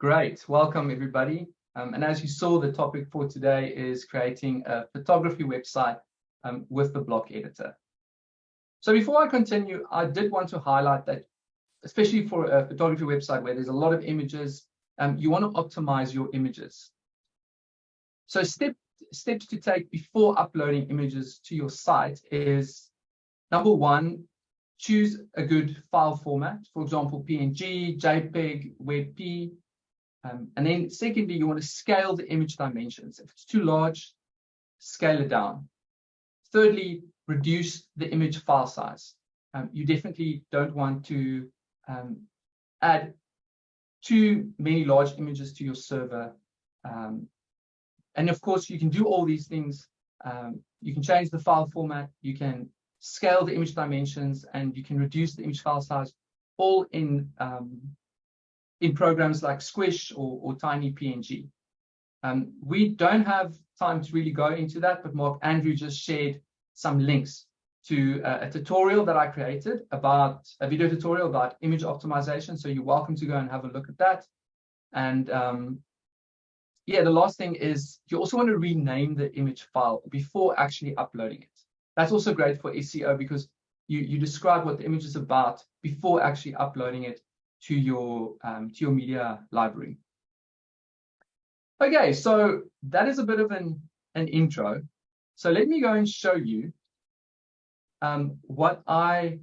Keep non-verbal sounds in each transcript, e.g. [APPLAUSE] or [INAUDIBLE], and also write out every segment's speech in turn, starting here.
Great, welcome everybody. Um, and as you saw, the topic for today is creating a photography website um, with the block editor. So before I continue, I did want to highlight that, especially for a photography website where there's a lot of images, um, you want to optimize your images. So step, steps to take before uploading images to your site is, number one, choose a good file format, for example, PNG, JPEG, WebP, um, and then secondly, you want to scale the image dimensions. If it's too large, scale it down. Thirdly, reduce the image file size. Um, you definitely don't want to um, add too many large images to your server. Um, and of course, you can do all these things. Um, you can change the file format, you can scale the image dimensions, and you can reduce the image file size all in um, in programs like Squoosh or, or Tiny PNG. Um, we don't have time to really go into that, but Mark Andrew just shared some links to a, a, tutorial that I created about a video tutorial about image optimization. So you're welcome to go and have a look at that. And um, yeah, the last thing is you also want to rename the image file before actually uploading it. That's also great for SEO because you, you describe what the image is about before actually uploading it to your um, to your media library. Okay, so that is a bit of an, an intro. So let me go and show you um, what I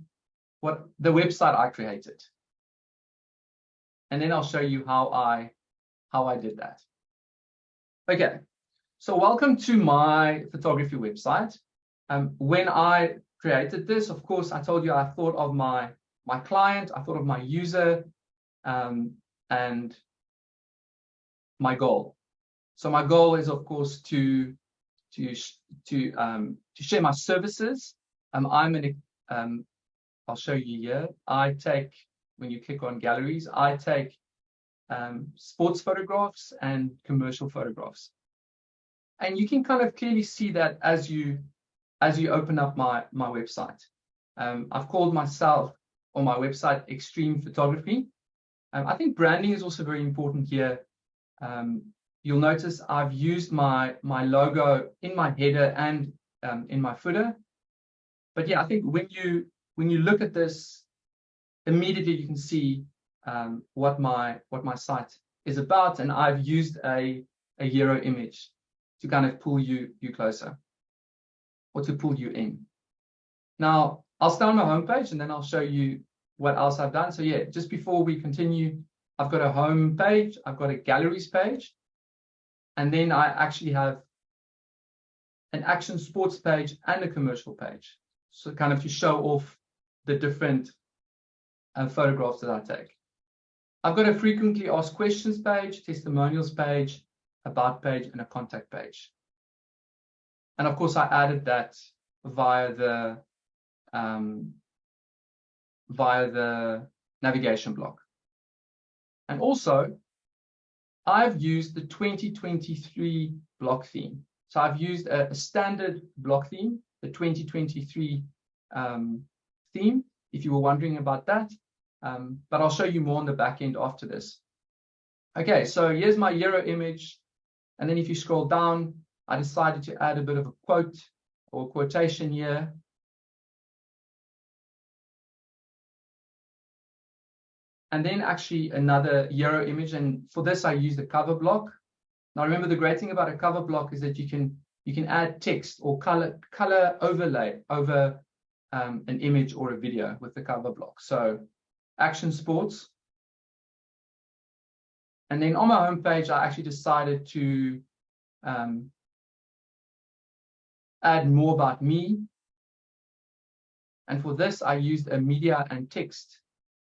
what the website I created. And then I'll show you how I how I did that. Okay, so welcome to my photography website. Um, when I created this, of course, I told you I thought of my my client, I thought of my user, um, and my goal. So my goal is, of course, to to to um, to share my services. Um, I'm in. Um, I'll show you here. I take when you click on galleries, I take um, sports photographs and commercial photographs, and you can kind of clearly see that as you as you open up my my website. Um, I've called myself on my website extreme photography. Um, I think branding is also very important here. Um, you'll notice I've used my my logo in my header and um, in my footer. But yeah, I think when you when you look at this, immediately you can see um, what my what my site is about, and I've used a a hero image to kind of pull you you closer or to pull you in. Now I'll start on my homepage and then I'll show you what else I've done. So yeah, just before we continue, I've got a home page, I've got a galleries page, and then I actually have an action sports page and a commercial page. So kind of to show off the different uh, photographs that I take. I've got a frequently asked questions page, testimonials page, about page, and a contact page. And of course, I added that via the um, via the navigation block. And also, I've used the 2023 block theme. So I've used a, a standard block theme, the 2023 um, theme, if you were wondering about that. Um, but I'll show you more on the back end after this. Okay, so here's my hero image. And then if you scroll down, I decided to add a bit of a quote or quotation here. And then actually another hero image. And for this, I use the cover block. Now, remember the great thing about a cover block is that you can you can add text or color color overlay over um, an image or a video with the cover block. So action sports. And then on my homepage, I actually decided to um, add more about me. And for this, I used a media and text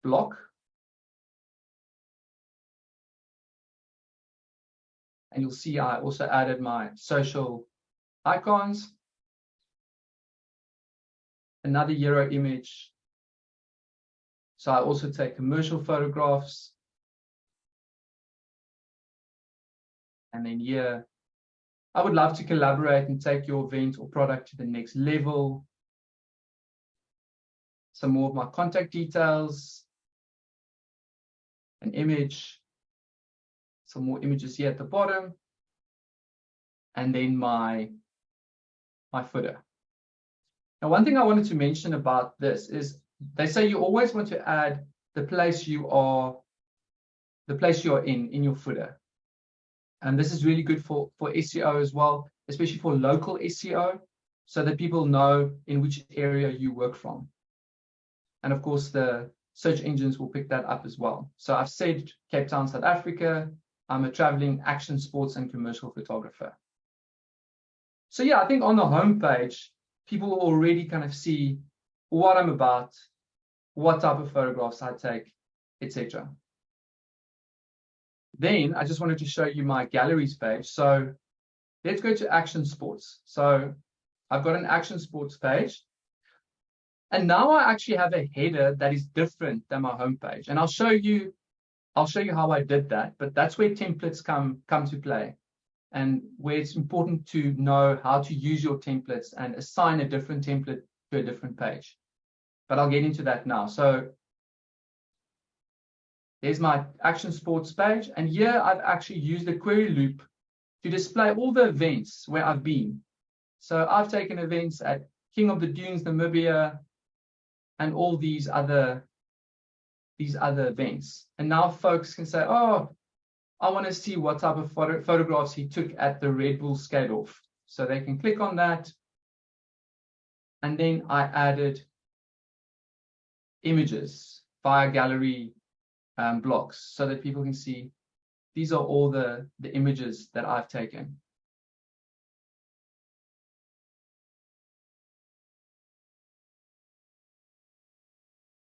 block. And you'll see I also added my social icons. Another hero image. So I also take commercial photographs. And then here, I would love to collaborate and take your event or product to the next level. Some more of my contact details, an image, some more images here at the bottom. And then my, my footer. Now, one thing I wanted to mention about this is they say you always want to add the place you are, the place you are in, in your footer. And this is really good for, for SEO as well, especially for local SEO, so that people know in which area you work from. And of course, the search engines will pick that up as well. So I've said Cape Town, South Africa. I'm a traveling action sports and commercial photographer. So yeah, I think on the homepage, people already kind of see what I'm about, what type of photographs I take, etc. Then I just wanted to show you my galleries page. So let's go to action sports. So I've got an action sports page. And now I actually have a header that is different than my homepage. And I'll show you, I'll show you how I did that, but that's where templates come, come to play and where it's important to know how to use your templates and assign a different template to a different page. But I'll get into that now. So there's my action sports page. And here I've actually used the query loop to display all the events where I've been. So I've taken events at King of the Dunes, Namibia, and all these other these other events. And now folks can say, oh, I want to see what type of photo photographs he took at the Red Bull skate off. So they can click on that. And then I added images via gallery um, blocks so that people can see these are all the, the images that I've taken.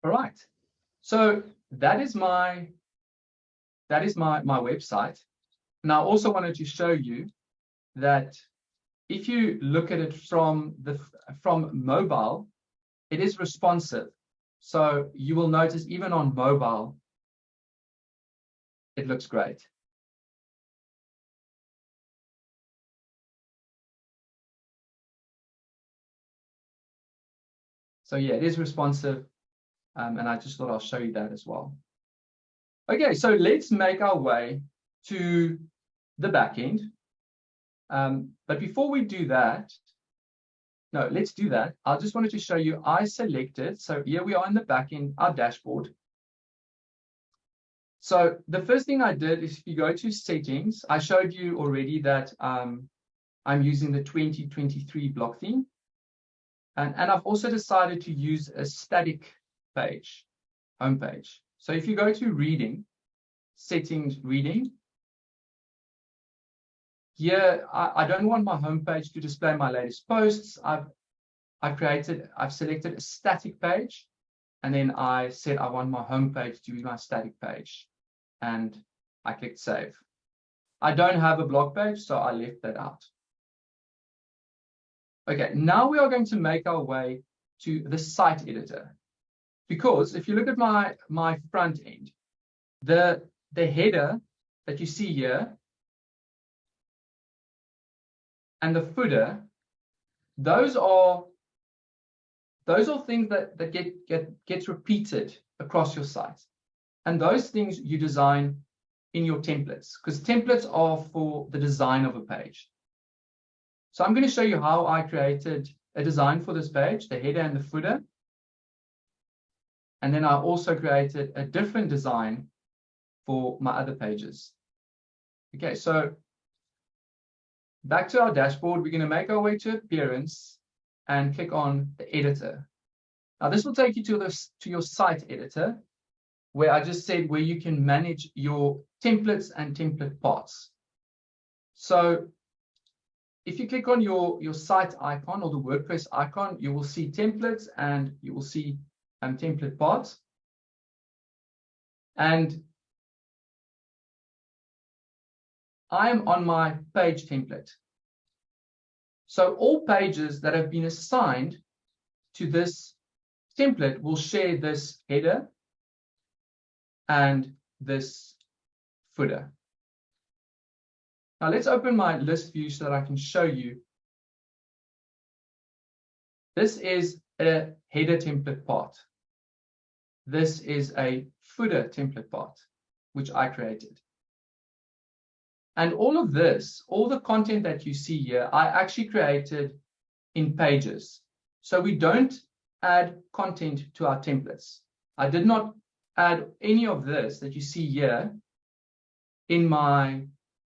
All right. So that is my that is my, my website. And I also wanted to show you that if you look at it from the from mobile, it is responsive. So you will notice even on mobile, it looks great. So yeah, it is responsive. Um, and I just thought I'll show you that as well. Okay, so let's make our way to the backend. Um, but before we do that, no, let's do that. I just wanted to show you, I selected, so here we are in the backend, our dashboard. So the first thing I did is if you go to settings, I showed you already that um, I'm using the 2023 block theme. And, and I've also decided to use a static page, homepage. So if you go to reading, settings reading, here I, I don't want my homepage to display my latest posts. I've I've created, I've selected a static page, and then I said I want my homepage to be my static page, and I clicked save. I don't have a blog page, so I left that out. Okay, now we are going to make our way to the site editor. Because if you look at my, my front end, the, the header that you see here and the footer, those are those are things that, that get, get gets repeated across your site. And those things you design in your templates, because templates are for the design of a page. So I'm going to show you how I created a design for this page, the header and the footer. And then I also created a different design for my other pages. Okay, so back to our dashboard, we're going to make our way to appearance and click on the editor. Now this will take you to this to your site editor, where I just said where you can manage your templates and template parts. So if you click on your, your site icon or the WordPress icon, you will see templates and you will see um, template parts. And I'm on my page template. So all pages that have been assigned to this template will share this header and this footer. Now let's open my list view so that I can show you. This is a header template part. This is a footer template part, which I created. And all of this, all the content that you see here, I actually created in pages. So we don't add content to our templates. I did not add any of this that you see here in my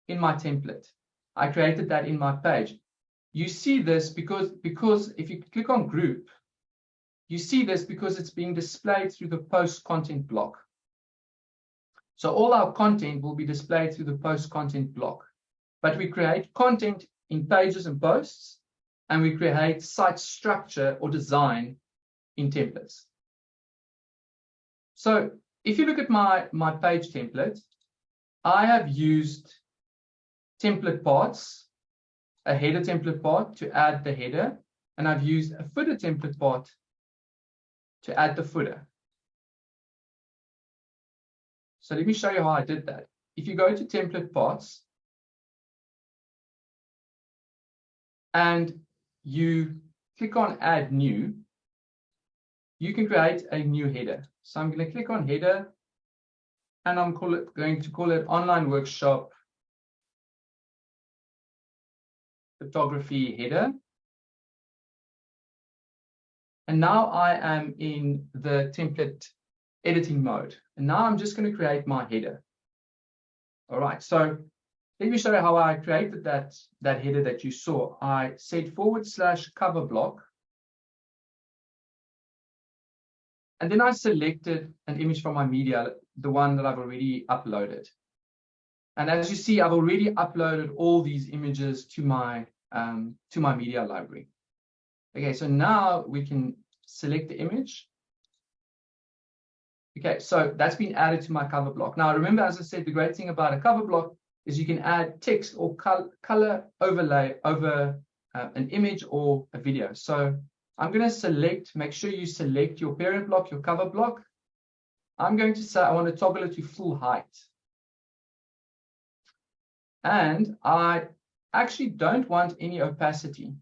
in my template. I created that in my page. You see this because because if you click on group, you see this because it's being displayed through the post content block. So all our content will be displayed through the post content block. But we create content in pages and posts, and we create site structure or design in templates. So if you look at my, my page template, I have used template parts, a header template part to add the header, and I've used a footer template part to add the footer. So let me show you how I did that. If you go to template parts and you click on add new, you can create a new header. So I'm going to click on header and I'm it, going to call it online workshop photography header. And now I am in the template editing mode. And now I'm just going to create my header. All right, so let me show you how I created that, that header that you saw. I said forward slash cover block. And then I selected an image from my media, the one that I've already uploaded. And as you see, I've already uploaded all these images to my um, to my media library. Okay, so now we can select the image Okay, so that's been added to my cover block. Now, remember, as I said, the great thing about a cover block is you can add text or col color overlay over uh, an image or a video. So I'm going to select, make sure you select your parent block, your cover block. I'm going to say I want to toggle it to full height. And I actually don't want any opacity.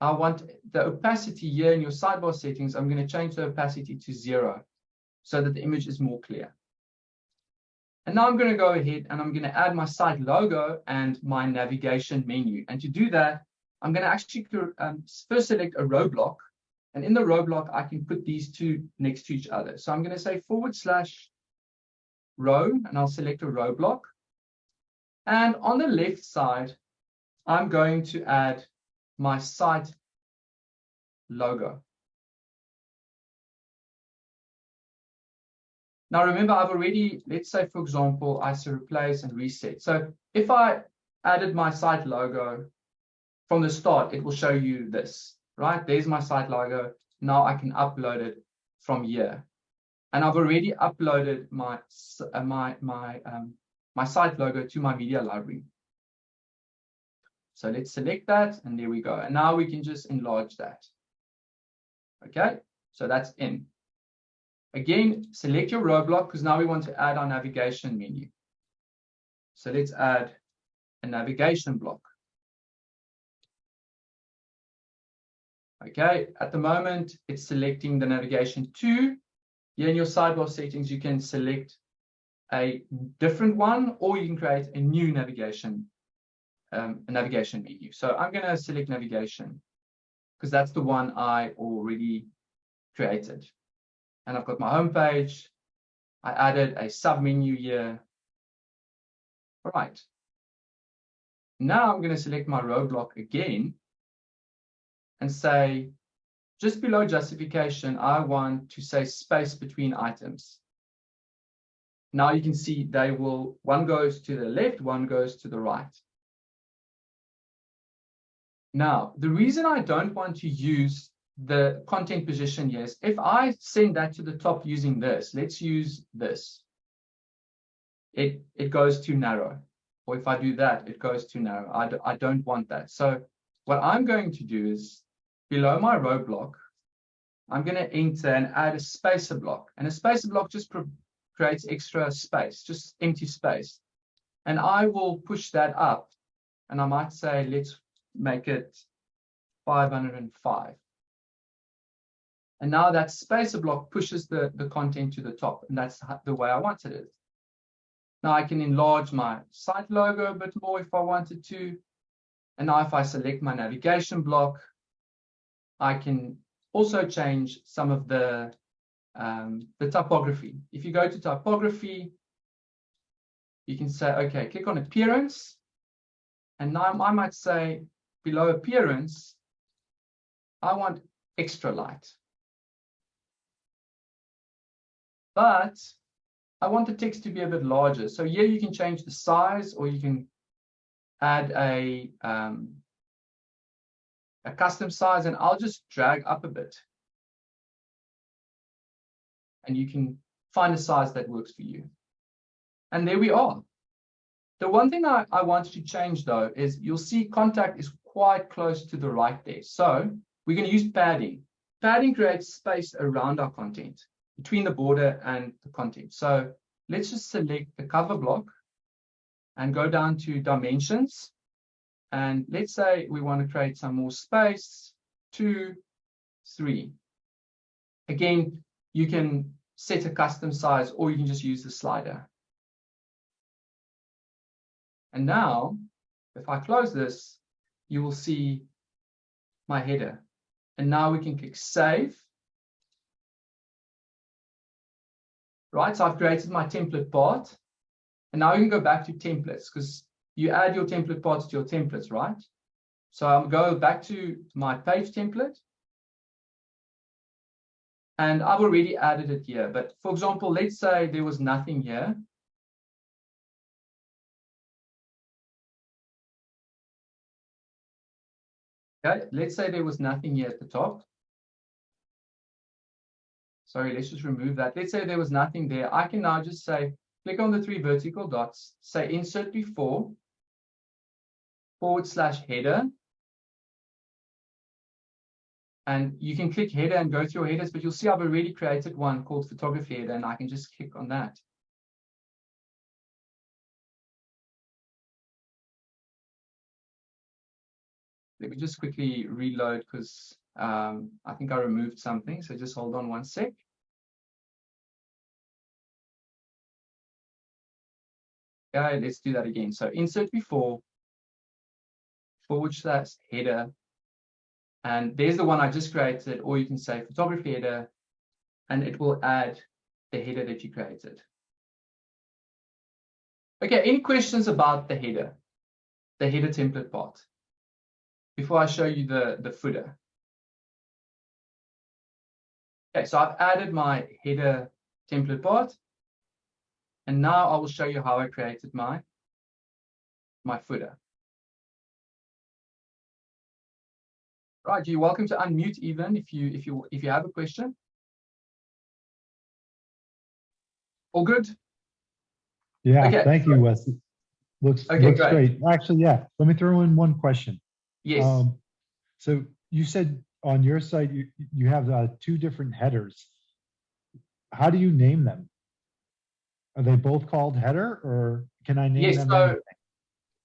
I want the opacity here in your sidebar settings. I'm going to change the opacity to zero so that the image is more clear. And now I'm going to go ahead and I'm going to add my site logo and my navigation menu. And to do that, I'm going to actually um, first select a row block. And in the row block, I can put these two next to each other. So I'm going to say forward slash row, and I'll select a row block. And on the left side, I'm going to add my site logo. Now, remember, I've already, let's say, for example, I say replace and reset. So if I added my site logo from the start, it will show you this, right? There's my site logo. Now I can upload it from here. And I've already uploaded my, uh, my, my, um, my site logo to my media library. So let's select that, and there we go. And now we can just enlarge that. Okay, so that's in. Again, select your row block because now we want to add our navigation menu. So let's add a navigation block. Okay, at the moment, it's selecting the navigation to. Here in your sidebar settings, you can select a different one, or you can create a new navigation, um, a navigation menu. So I'm going to select navigation because that's the one I already created and I've got my home page. I added a sub menu here. All right. Now I'm going to select my row block again and say, just below justification, I want to say space between items. Now you can see they will, one goes to the left, one goes to the right. Now, the reason I don't want to use the content position, yes. If I send that to the top using this, let's use this. It, it goes too narrow. Or if I do that, it goes too narrow. I, do, I don't want that. So what I'm going to do is below my row block, I'm going to enter and add a spacer block. And a spacer block just creates extra space, just empty space. And I will push that up. And I might say, let's make it 505. And now that spacer block pushes the, the content to the top. And that's the way I wanted it. Now I can enlarge my site logo a bit more if I wanted to. And now if I select my navigation block, I can also change some of the, um, the typography. If you go to typography, you can say, okay, click on appearance. And now I might say below appearance, I want extra light. But I want the text to be a bit larger. So here you can change the size or you can add a, um, a custom size and I'll just drag up a bit. And you can find a size that works for you. And there we are. The one thing I, I wanted to change though is you'll see contact is quite close to the right there. So we're going to use padding. Padding creates space around our content between the border and the content. So let's just select the cover block and go down to dimensions. And let's say we want to create some more space, two, three. Again, you can set a custom size or you can just use the slider. And now, if I close this, you will see my header. And now we can click Save. Right, so I've created my template part. And now you can go back to templates because you add your template parts to your templates, right? So I'll go back to my page template. And I've already added it here. But for example, let's say there was nothing here. Okay, let's say there was nothing here at the top. Sorry, let's just remove that. Let's say there was nothing there. I can now just say, click on the three vertical dots, say insert before, forward slash header. And you can click header and go through your headers, but you'll see I've already created one called photography header, and I can just click on that. Let me just quickly reload because um, I think I removed something. So just hold on one sec. Okay, let's do that again. So insert before, forward slash header. And there's the one I just created, or you can say photography header, and it will add the header that you created. Okay, any questions about the header, the header template part? Before I show you the, the footer. Okay, so I've added my header template part. And now I will show you how I created my, my footer. Right, you're welcome to unmute even if you if you if you have a question. All good? Yeah, okay. thank you, Wes. Looks, okay, looks great. great. Actually, yeah, let me throw in one question. Yes. Um, so you said on your site you you have uh, two different headers. How do you name them? Are they both called header, or can I name yes, them? So,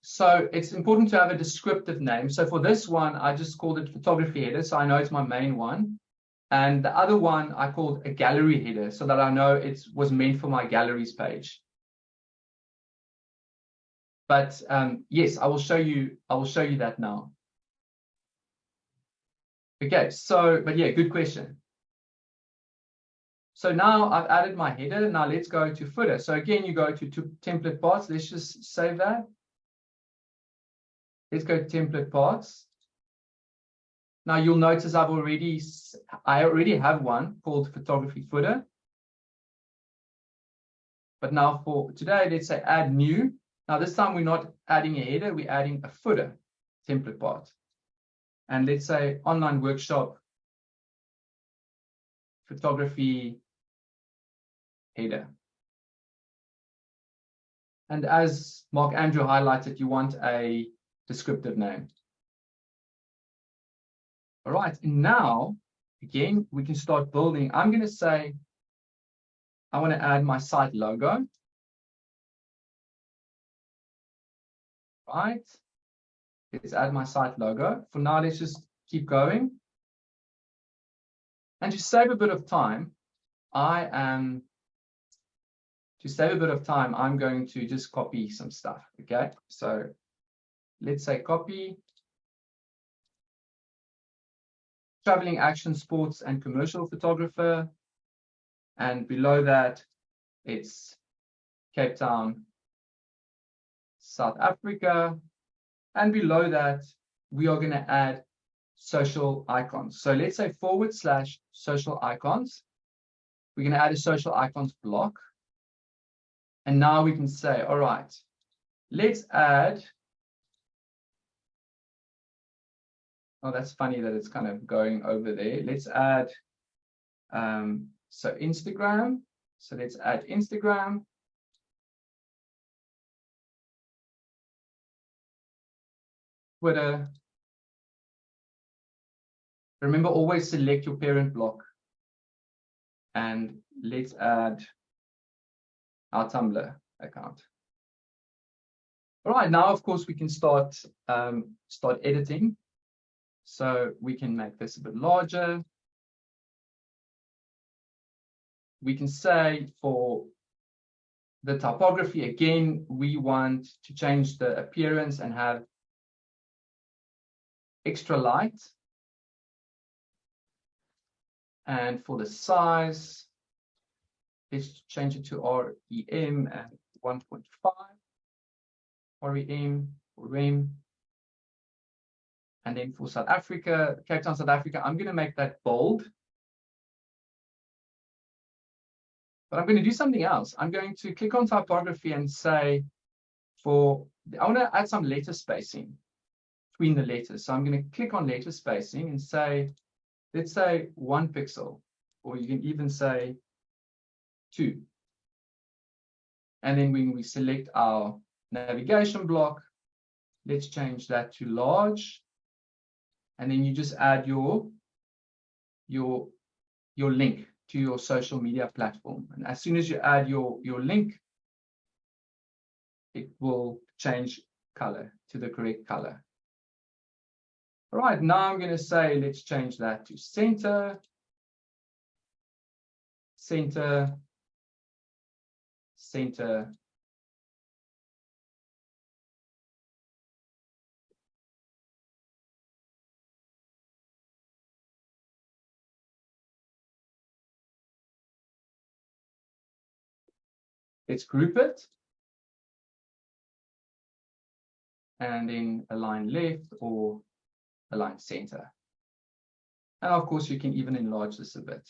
so it's important to have a descriptive name. So for this one, I just called it photography header, so I know it's my main one. And the other one I called a gallery header, so that I know it was meant for my galleries page. But um, yes, I will show you. I will show you that now. Okay, so, but yeah, good question. So now I've added my header. Now let's go to footer. So again, you go to, to template parts. Let's just save that. Let's go to template parts. Now you'll notice I've already, I already have one called photography footer. But now for today, let's say add new. Now this time we're not adding a header, we're adding a footer template part and let's say online workshop photography header. And as Mark Andrew highlighted, you want a descriptive name. All right, and now, again, we can start building. I'm going to say, I want to add my site logo. Right is add my site logo. For now, let's just keep going. And to save a bit of time, I am to save a bit of time, I'm going to just copy some stuff. Okay, so let's say copy traveling action sports and commercial photographer. And below that, it's Cape Town, South Africa. And below that, we are going to add social icons. So let's say forward slash social icons. We're going to add a social icons block. And now we can say, all right, let's add. Oh, that's funny that it's kind of going over there. Let's add, um, so Instagram. So let's add Instagram. Twitter. Remember, always select your parent block. And let's add our Tumblr account. All right, now, of course, we can start, um, start editing. So we can make this a bit larger. We can say for the typography, again, we want to change the appearance and have extra light. And for the size, let's change it to REM and 1.5. REM, REM. And then for South Africa, Cape Town, South Africa, I'm going to make that bold. But I'm going to do something else. I'm going to click on typography and say for, I want to add some letter spacing between the letters. So I'm going to click on letter spacing and say, let's say one pixel, or you can even say two. And then when we select our navigation block, let's change that to large. And then you just add your, your, your link to your social media platform. And as soon as you add your, your link, it will change color to the correct color. All right, now I'm going to say, let's change that to center, center, center, Let's group it. And then align left or align center. And of course, you can even enlarge this a bit.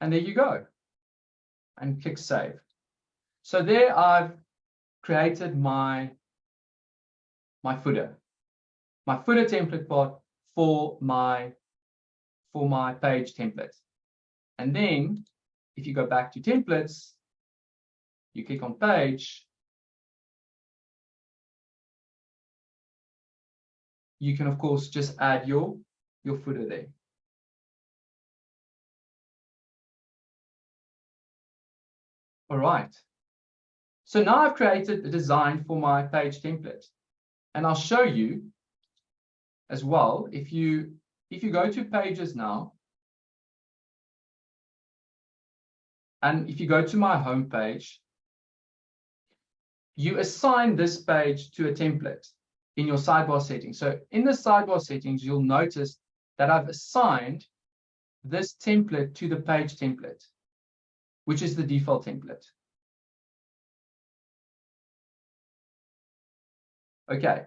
And there you go. And click save. So there I've created my, my footer, my footer template part for my, for my page template. And then if you go back to templates, you click on page, you can of course just add your your footer there. All right. So now I've created a design for my page template. And I'll show you as well, if you if you go to pages now, and if you go to my home page, you assign this page to a template in your sidebar settings. So in the sidebar settings, you'll notice that I've assigned this template to the page template, which is the default template. Okay.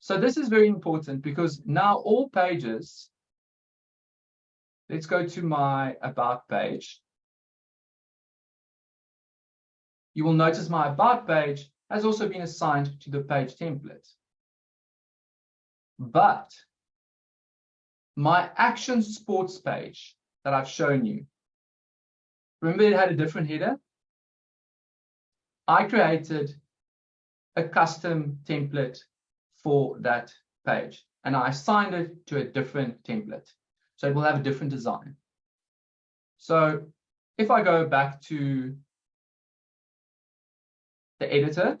So this is very important because now all pages, let's go to my about page. You will notice my about page has also been assigned to the page template. But my action sports page that I've shown you, remember it had a different header? I created a custom template for that page and I assigned it to a different template. So it will have a different design. So if I go back to the editor.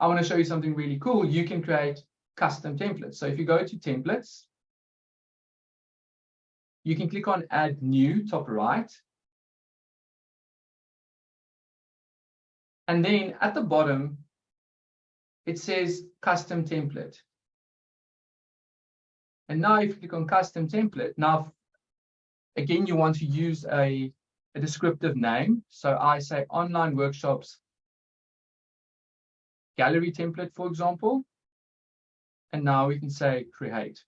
I want to show you something really cool. You can create custom templates. So if you go to templates, you can click on add new top right. And then at the bottom, it says custom template. And now if you click on custom template, now again, you want to use a, a descriptive name. So I say online workshops gallery template, for example. And now we can say create.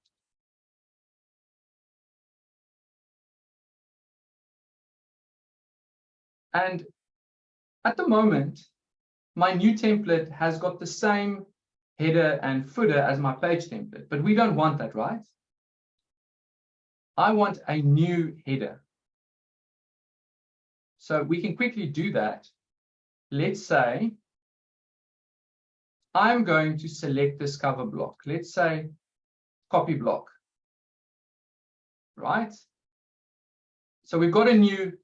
And at the moment, my new template has got the same header and footer as my page template, but we don't want that, right? I want a new header. So we can quickly do that. Let's say I'm going to select this cover block. Let's say copy block, right? So we've got a new,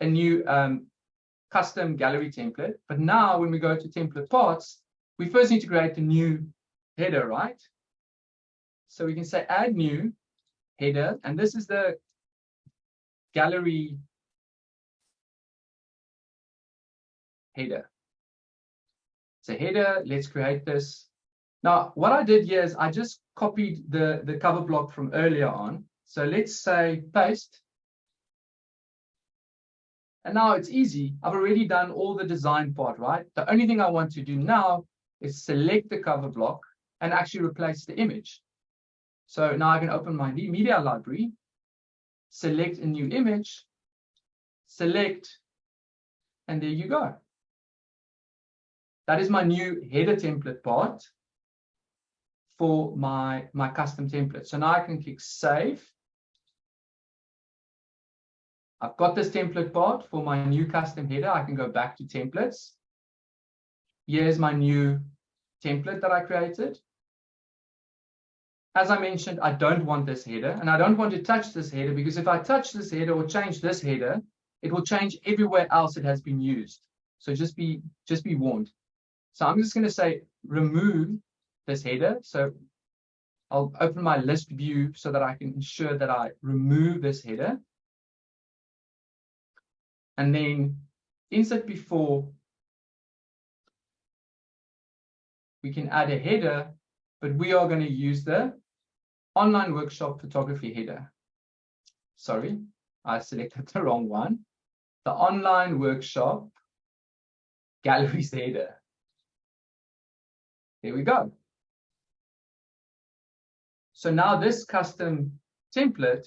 a new um, custom gallery template. But now when we go to template parts, we first need to create a new header, right? So we can say add new header, and this is the gallery header. So header, let's create this. Now, what I did here is I just copied the, the cover block from earlier on. So let's say paste. And now it's easy. I've already done all the design part, right? The only thing I want to do now is select the cover block and actually replace the image. So now I can open my media library, select a new image, select, and there you go. That is my new header template part for my, my custom template. So now I can click save. I've got this template part for my new custom header. I can go back to templates. Here's my new template that I created. As I mentioned, I don't want this header and I don't want to touch this header because if I touch this header or change this header, it will change everywhere else it has been used. So just be, just be warned. So I'm just going to say remove this header. So I'll open my list view so that I can ensure that I remove this header. And then insert before, we can add a header, but we are going to use the online workshop photography header. Sorry, I selected [LAUGHS] the wrong one. The online workshop galleries [LAUGHS] header. There we go. So now this custom template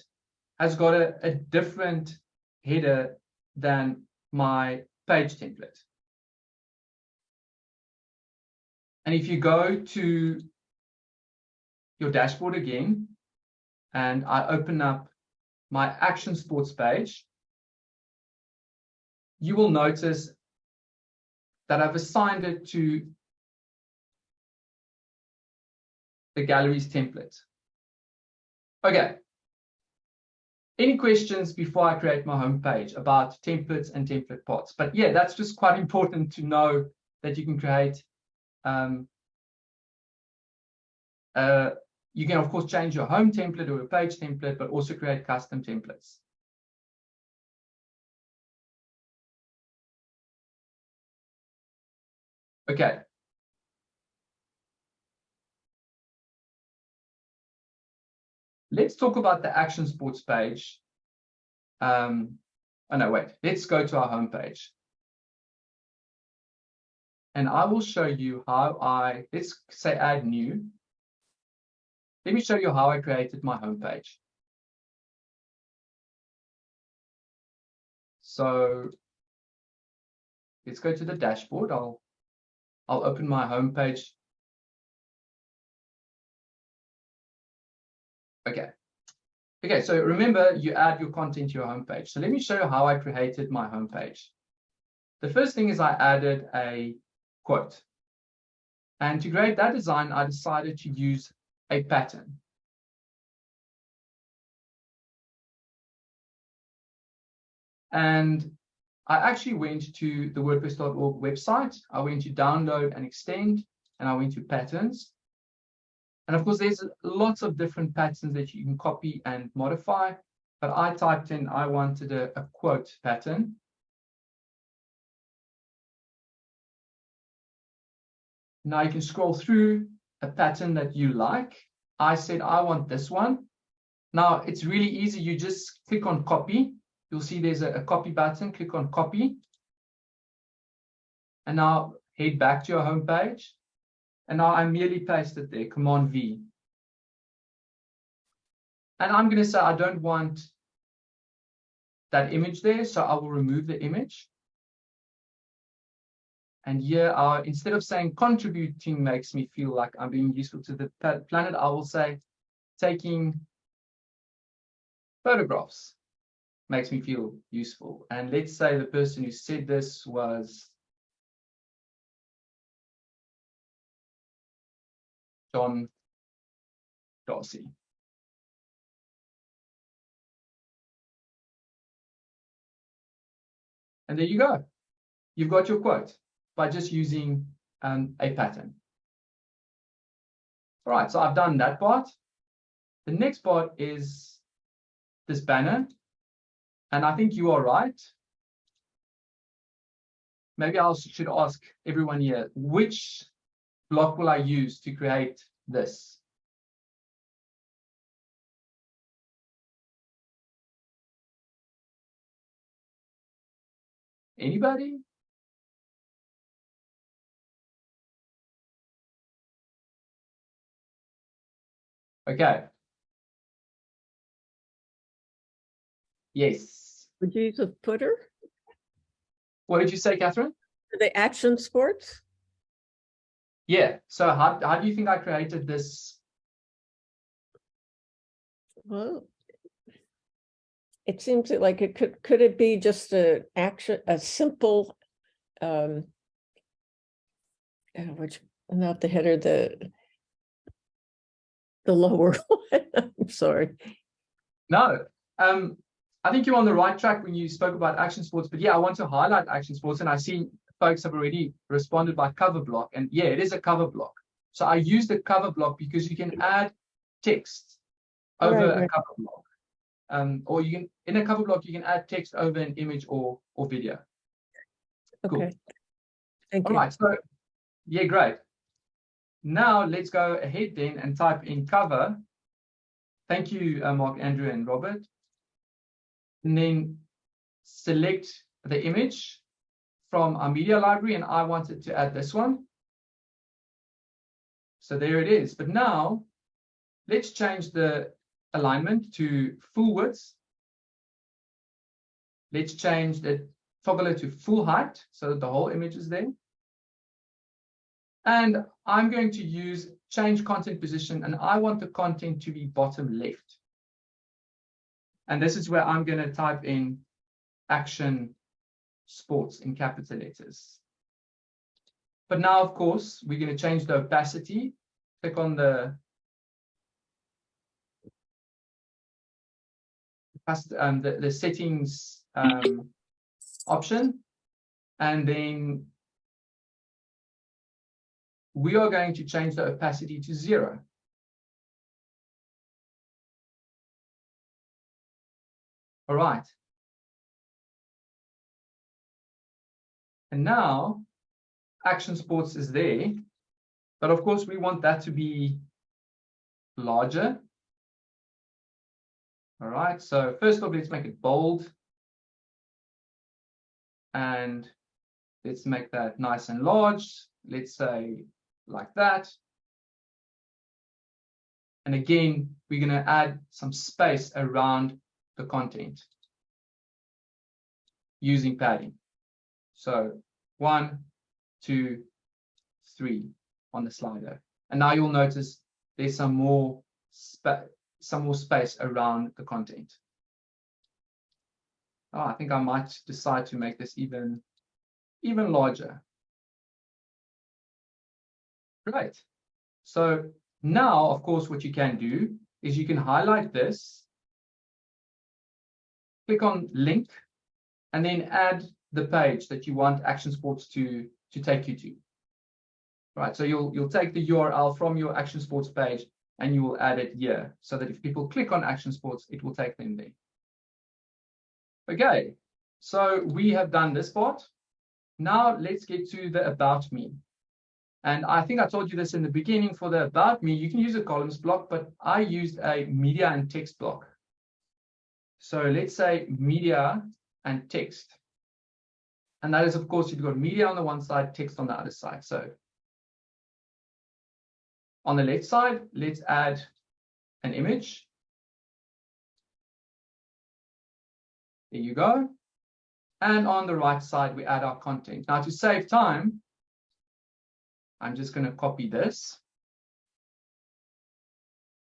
has got a, a different header than my page template. And if you go to your dashboard again, and I open up my action sports page, you will notice that I've assigned it to the galleries template. Okay. Any questions before I create my homepage about templates and template parts? But yeah, that's just quite important to know that you can create. Um, uh, you can, of course, change your home template or a page template, but also create custom templates. Okay, Let's talk about the action sports page. Um, oh no, wait, let's go to our homepage. And I will show you how I, let's say add new. Let me show you how I created my homepage. So let's go to the dashboard. I'll, I'll open my homepage Okay. Okay, so remember you add your content to your homepage. So let me show you how I created my homepage. The first thing is I added a quote. And to create that design, I decided to use a pattern. And I actually went to the WordPress.org website. I went to download and extend, and I went to patterns. And of course, there's lots of different patterns that you can copy and modify. But I typed in, I wanted a, a quote pattern. Now you can scroll through a pattern that you like. I said, I want this one. Now it's really easy. You just click on copy. You'll see there's a, a copy button. Click on copy. And now head back to your home page. And now I merely paste it there, Command V. And I'm going to say I don't want that image there, so I will remove the image. And here, uh, instead of saying contributing makes me feel like I'm being useful to the planet, I will say taking photographs makes me feel useful. And let's say the person who said this was John Darcy. And there you go. You've got your quote by just using um, a pattern. All right, so I've done that part. The next part is this banner. And I think you are right. Maybe I should ask everyone here, which block will I use to create this? Anybody? Okay. Yes. Would you use a footer? What did you say, Catherine? The action sports? Yeah. So how, how do you think I created this? Well, it seems like it could, could it be just a action, a simple, um, uh, which, not the header, the the lower [LAUGHS] one, I'm sorry. No, um, I think you're on the right track when you spoke about action sports, but yeah, I want to highlight action sports and I see folks have already responded by cover block and yeah, it is a cover block. So I use the cover block because you can add text over Right, a cover block. Um, or you can, in a cover block, you can add text over an image or, or video. Cool. Okay. Thank All you. right, so yeah, great. Now let's go ahead then and type in cover. Thank you, uh, Mark, Andrew, and Robert. And then select the image from our media library, and I wanted to add this one. So there it is. But now let's change the alignment to full width. Let's change the toggle to full height so that the whole image is there. And I'm going to use change content position, and I want the content to be bottom left. And this is where I'm going to type in action sports in capital letters. But now, of course, we're going to change the opacity. Click on the um, the, the settings um, option, and then we are going to change the opacity to zero. All right. And now action sports is there, but of course we want that to be larger. All right, so first of all, let's make it bold. And let's make that nice and large. Let's say like that. And again, we're going to add some space around the content using padding. So one, two, three on the slider. And now you'll notice there's some more some more space around the content. Oh, I think I might decide to make this even, even larger. Great. So now, of course, what you can do is you can highlight this, click on link, and then add the page that you want Action Sports to, to take you to. right? So you'll you'll take the URL from your Action Sports page and you will add it here so that if people click on Action Sports, it will take them there. Okay, so we have done this part. Now let's get to the About Me. And I think I told you this in the beginning for the About Me, you can use a columns block, but I used a media and text block. So let's say media and text. And that is, of course, you've got media on the one side, text on the other side. So on the left side, let's add an image. There you go. And on the right side, we add our content. Now to save time, I'm just going to copy this.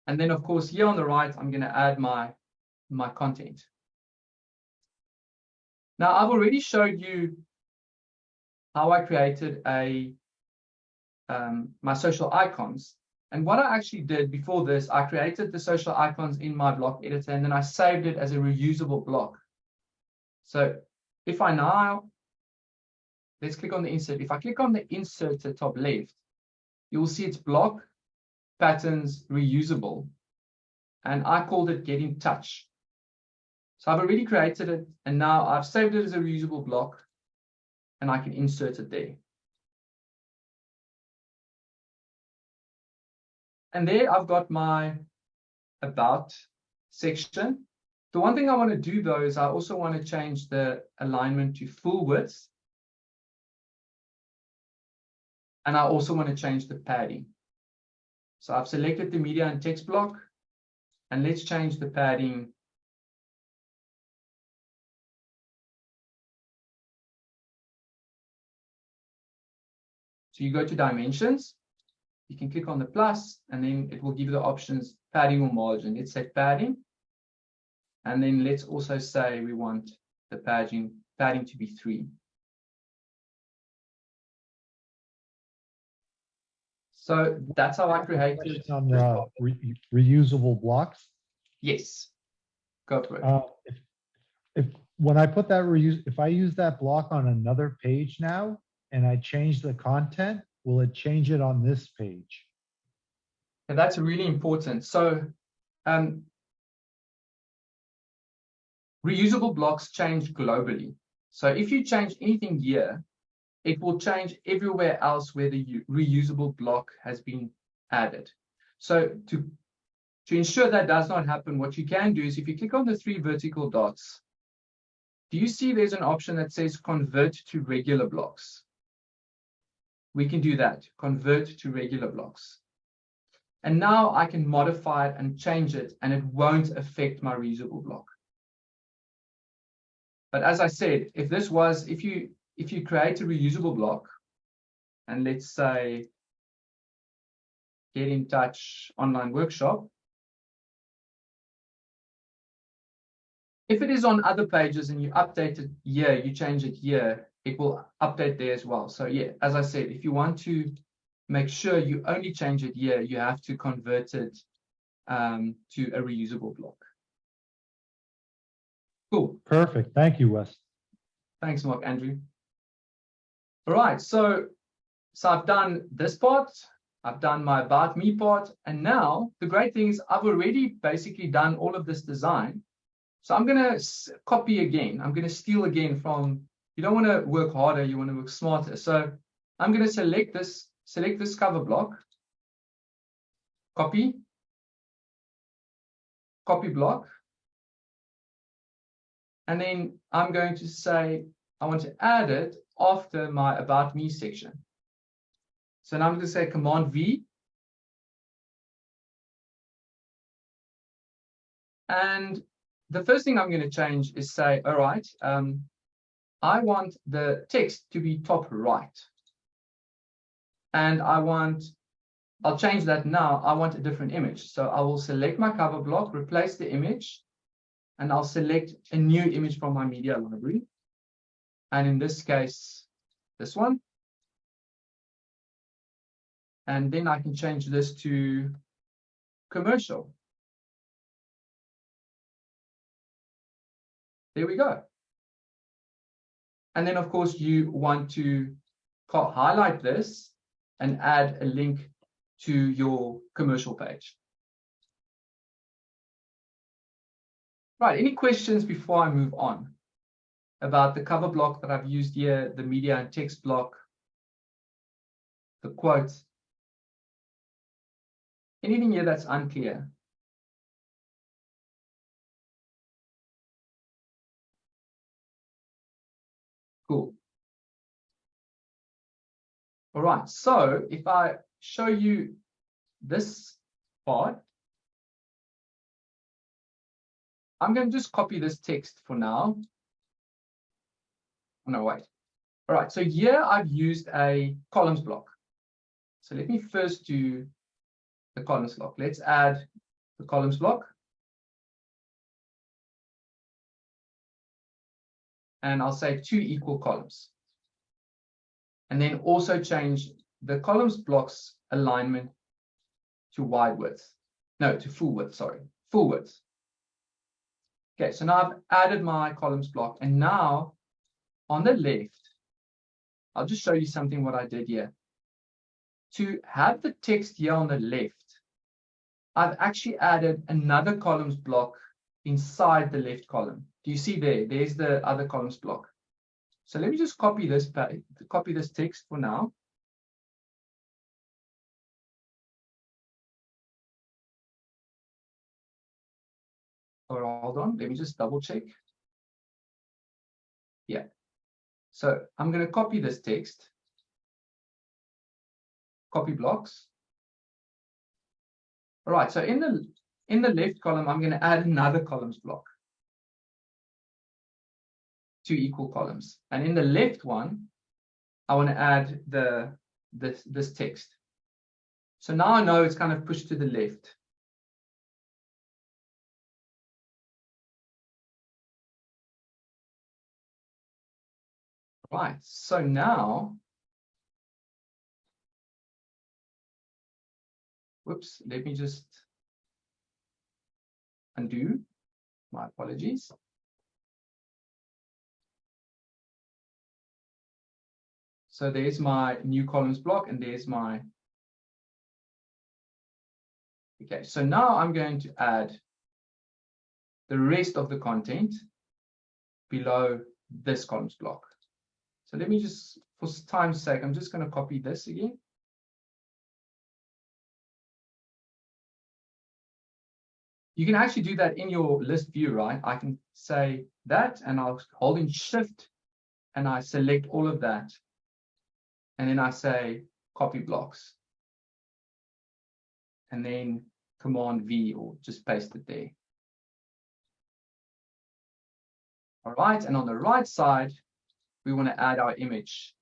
And then, of course, here on the right, I'm going to add my, my content. Now, I've already showed you how I created a um, my social icons. And what I actually did before this, I created the social icons in my block editor, and then I saved it as a reusable block. So if I now, let's click on the insert. If I click on the insert at top left, you will see it's block patterns reusable. And I called it get in touch. So I've already created it and now I've saved it as a reusable block and I can insert it there. And there I've got my about section. The one thing I want to do though is I also want to change the alignment to full width. And I also want to change the padding. So I've selected the media and text block and let's change the padding So you go to dimensions, you can click on the plus, and then it will give you the options padding or margin. Let's say padding. And then let's also say we want the padding, padding to be three. So that's how I created. On the re- reusable blocks, Yes. Go for it. uh, if, if, when I put that reuse, if I use that block on another page now and I change the content, will it change it on this page? And that's really important. So um, reusable blocks change globally. So if you change anything here, it will change everywhere else where the reusable block has been added. So to, to ensure that does not happen, what you can do is if you click on the three vertical dots, do you see there's an option that says convert to regular blocks? We can do that, convert to regular blocks. And now I can modify it and change it, and it won't affect my reusable block. But as I said, if this was, if you if you create a reusable block, and let's say get in touch online workshop, if it is on other pages and you update it here, you change it here, it will update there as well. So yeah, as I said, if you want to make sure you only change it here, you have to convert it um, to a reusable block. Cool. Perfect. Thank you, Wes. Thanks, Mark Andrew. All right, so so I've done this part, I've done my about me part, and now the great thing is I've already basically done all of this design. So I'm gonna copy again. I'm gonna steal again from. You don't want to work harder, you want to work smarter. So I'm gonna select this, select this cover block, copy, copy block, and then I'm going to say I want to add it after my about me section. So now I'm going to say command V. And the first thing I'm going to change is say, all right, um, I want the text to be top right. And I want, I'll change that now. I want a different image. So I will select my cover block, replace the image, and I'll select a new image from my media library. And in this case, this one. And then I can change this to commercial. There we go. And then, of course, you want to highlight this and add a link to your commercial page. Right, any questions before I move on about the cover block that I've used here, the media and text block, the quotes? Anything here that's unclear? Cool. All right, so if I show you this part, I'm going to just copy this text for now. Oh, no, wait. All right, so here I've used a columns block. So let me first do the columns block. Let's add the columns block. And I'll say two equal columns. And then also change the columns blocks alignment to wide width. No, to full width, sorry, full width. Okay, so now I've added my columns block and now on the left, I'll just show you something what I did here. To have the text here on the left, I've actually added another columns block inside the left column. Do you see there? There's the other columns block. So let me just copy this copy this text for now. Or hold on, let me just double check. Yeah. So I'm going to copy this text. Copy blocks. All right, so in the in the left column, I'm going to add another columns block. Two equal columns. And in the left one, I want to add the this this text. So now I know it's kind of pushed to the left. Right, so now, whoops, let me just undo, my apologies. So there's my new columns block and there's my, okay, so now I'm going to add the rest of the content below this columns block. So let me just, for time's sake, I'm just going to copy this again. You can actually do that in your list view, right? I can say that and I'll hold in shift and I select all of that. And then I say copy blocks. And then command V or just paste it there. All right, and on the right side, we want to add our image.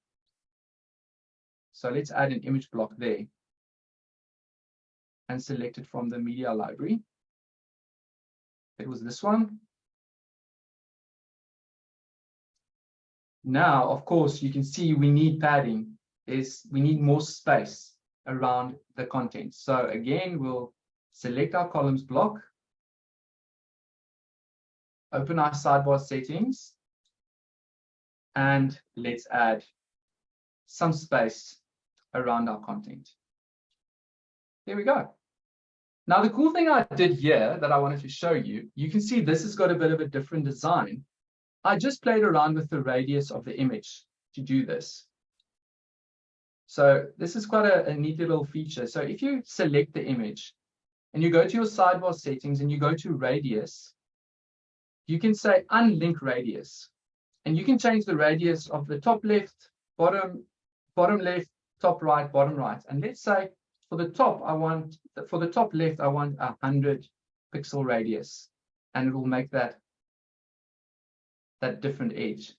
So let's add an image block there and select it from the media library. It was this one. Now, of course, you can see we need padding. Is we need more space around the content. So again, we'll select our columns block, open our sidebar settings, and let's add some space around our content. There we go. Now, the cool thing I did here that I wanted to show you, you can see this has got a bit of a different design. I just played around with the radius of the image to do this. So this is quite a, a neat little feature. So if you select the image and you go to your sidebar settings and you go to radius, you can say unlink radius. And you can change the radius of the top left, bottom, bottom left, top right, bottom right. And let's say for the top, I want, for the top left, I want a 100 pixel radius. And it will make that, that different edge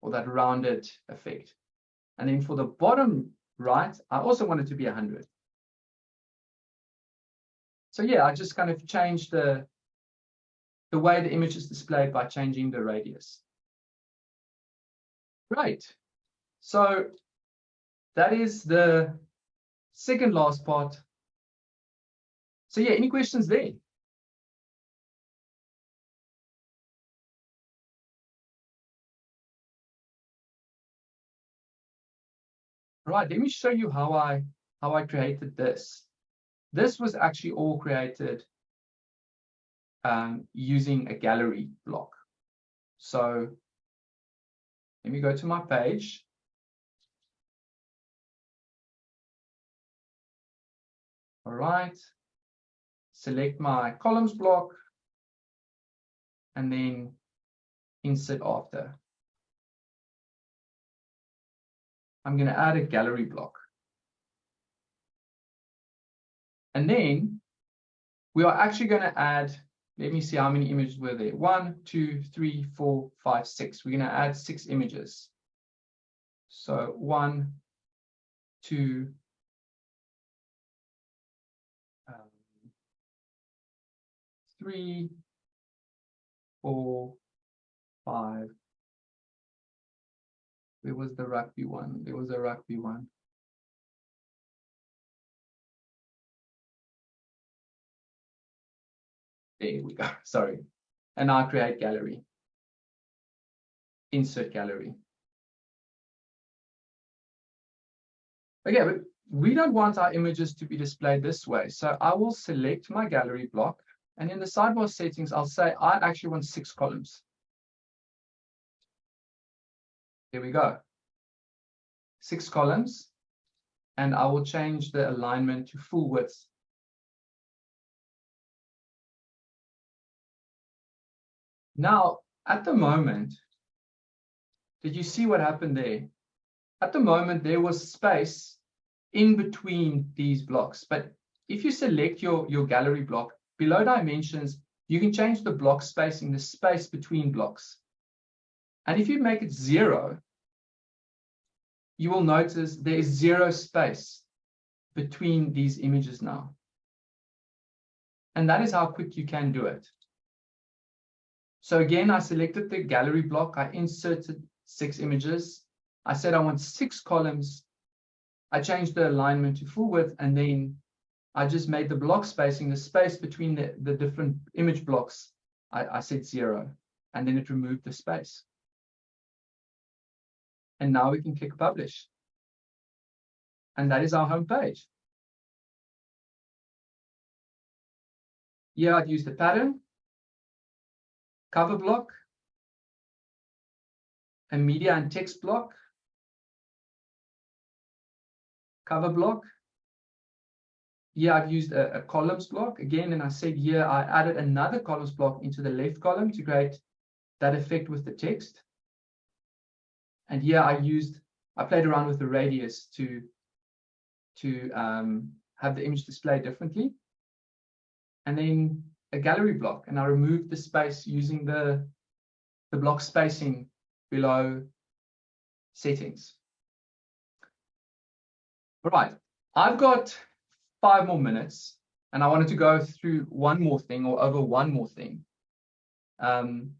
or that rounded effect. And then for the bottom right, I also want it to be 100. So yeah, I just kind of changed the, the way the image is displayed by changing the radius. Right. So that is the second last part. So yeah, any questions there? Right, let me show you how I how I created this. This was actually all created um, using a gallery block. So let me go to my page. All right, select my columns block and then insert after. I'm going to add a gallery block. And then we are actually going to add, let me see how many images were there. One, two, three, four, five, six. We're going to add six images. So one, two, um, three, four, five. Where was the rugby one? There was a rugby one. There we go. [LAUGHS] Sorry. And now create gallery. Insert gallery. Okay, but we don't want our images to be displayed this way. So I will select my gallery block and in the sidebar settings, I'll say I actually want six columns. Here we go. Six columns. And I will change the alignment to full width. Now, at the moment, did you see what happened there? At the moment, there was space in between these blocks. But if you select your, your gallery block, below dimensions, you can change the block spacing, the space between blocks. And if you make it zero, you will notice there is zero space between these images now. And that is how quick you can do it. So again, I selected the gallery block. I inserted six images. I said I want six columns. I changed the alignment to full width, and then I just made the block spacing, the space between the, the different image blocks, I, I said zero, and then it removed the space. And now we can click publish. And that is our home page. Here I'd use the pattern, cover block, a media and text block, cover block. Here I've used a, a columns block again, and I said here I added another columns block into the left column to create that effect with the text. And here I used, I played around with the radius to, to um, have the image display differently. And then a gallery block, and I removed the space using the, the block spacing below settings. All right, I've got five more minutes, and I wanted to go through one more thing or over one more thing. Um,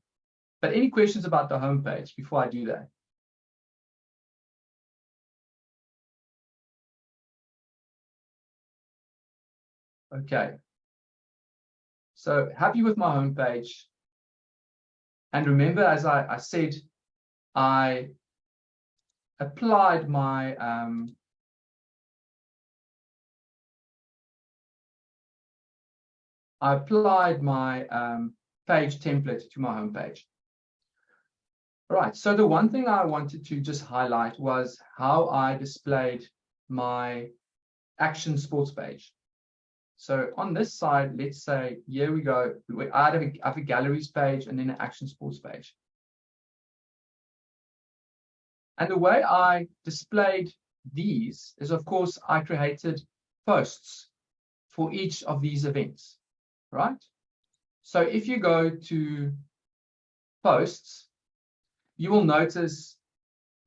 but any questions about the homepage before I do that? Okay. So happy with my homepage. And remember, as I, I said, I applied my um, I applied my um, page template to my homepage. All right, so the one thing I wanted to just highlight was how I displayed my action sports page. So on this side, let's say, here we go. I have a, have a galleries page and then an action sports page. And the way I displayed these is, of course, I created posts for each of these events, right? So if you go to posts, you will notice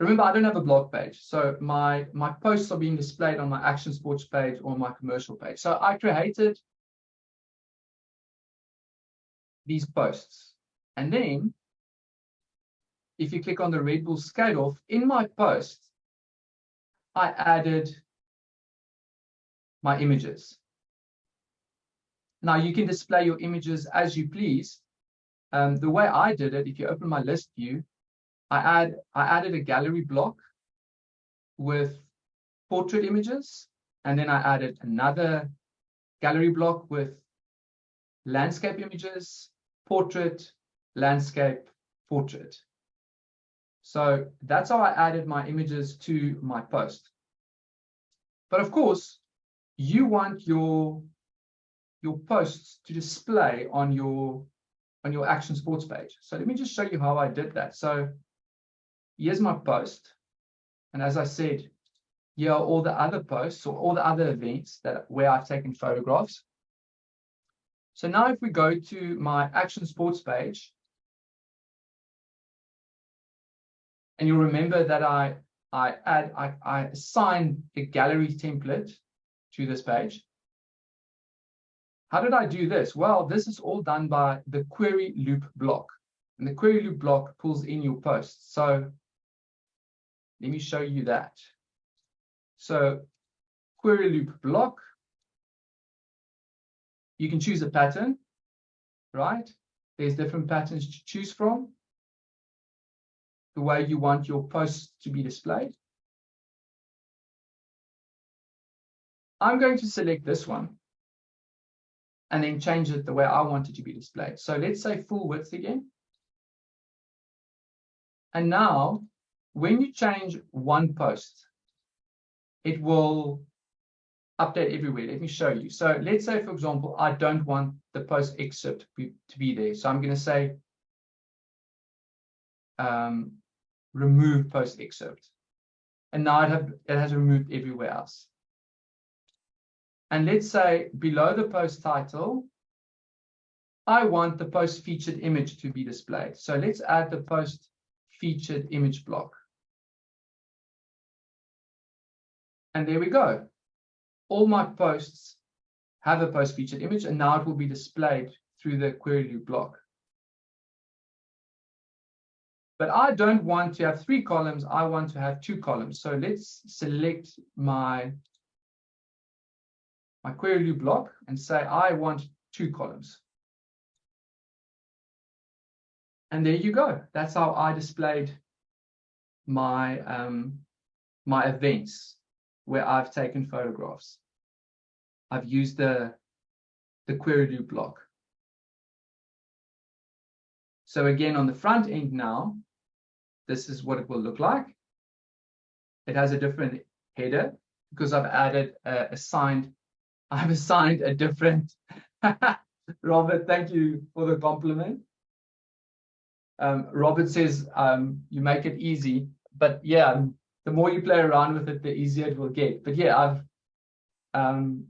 Remember, I don't have a blog page. So my, my posts are being displayed on my action sports page or my commercial page. So I created these posts. And then if you click on the Red Bull scale off, in my post, I added my images. Now you can display your images as you please. Um, the way I did it, if you open my list view, I add I added a gallery block with portrait images, and then I added another gallery block with landscape images, portrait, landscape, portrait. So that's how I added my images to my post. But of course, you want your your posts to display on your on your action sports page. So let me just show you how I did that. So here's my post. And as I said, here are all the other posts or all the other events that where I've taken photographs. So now if we go to my action sports page, and you'll remember that I I add I, I assign the gallery template to this page. How did I do this? Well, this is all done by the query loop block. And the query loop block pulls in your posts. So let me show you that. So query loop block, you can choose a pattern, right? There's different patterns to choose from. The way you want your posts to be displayed. I'm going to select this one and then change it the way I want it to be displayed. So let's say full width again. And now when you change one post, it will update everywhere. Let me show you. So let's say, for example, I don't want the post excerpt to be, there. So I'm going to say um, remove post excerpt. And now it, have, it has removed everywhere else. And let's say below the post title, I want the post featured image to be displayed. So let's add the post featured image block. And there we go. All my posts have a post featured image, and now it will be displayed through the query loop block. But I don't want to have three columns. I want to have two columns. So let's select my, my query loop block and say I want two columns. And there you go. That's how I displayed my um, my events where I've taken photographs. I've used the, the query loop block. So again, on the front end now, this is what it will look like. It has a different header because I've added uh, assigned, [LAUGHS] I've assigned a different, [LAUGHS] Robert, thank you for the compliment. Um, Robert says um, you make it easy, but yeah, the more you play around with it, the easier it will get. But yeah, I've um,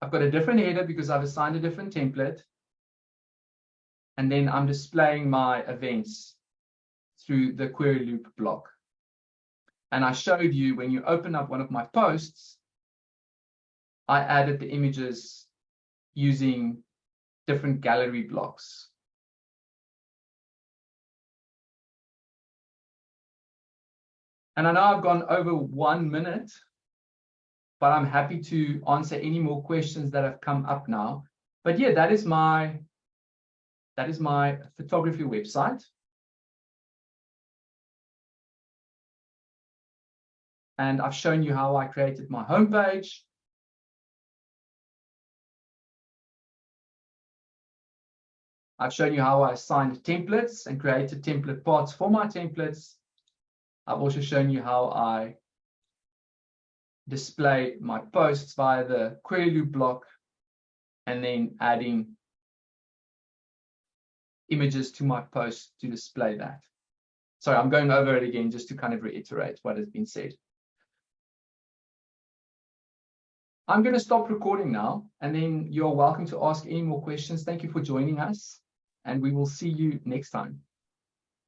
I've got a different header because I've assigned a different template. And then I'm displaying my events through the query loop block. And I showed you when you open up one of my posts, I added the images using different gallery blocks. And I know I've gone over one minute, but I'm happy to answer any more questions that have come up now. But yeah, that is my that is my photography website. And I've shown you how I created my homepage. I've shown you how I assigned templates and created template parts for my templates. I've also shown you how I display my posts via the query loop block and then adding images to my post to display that. Sorry, I'm going over it again just to kind of reiterate what has been said. I'm going to stop recording now, and then you're welcome to ask any more questions. Thank you for joining us, and we will see you next time.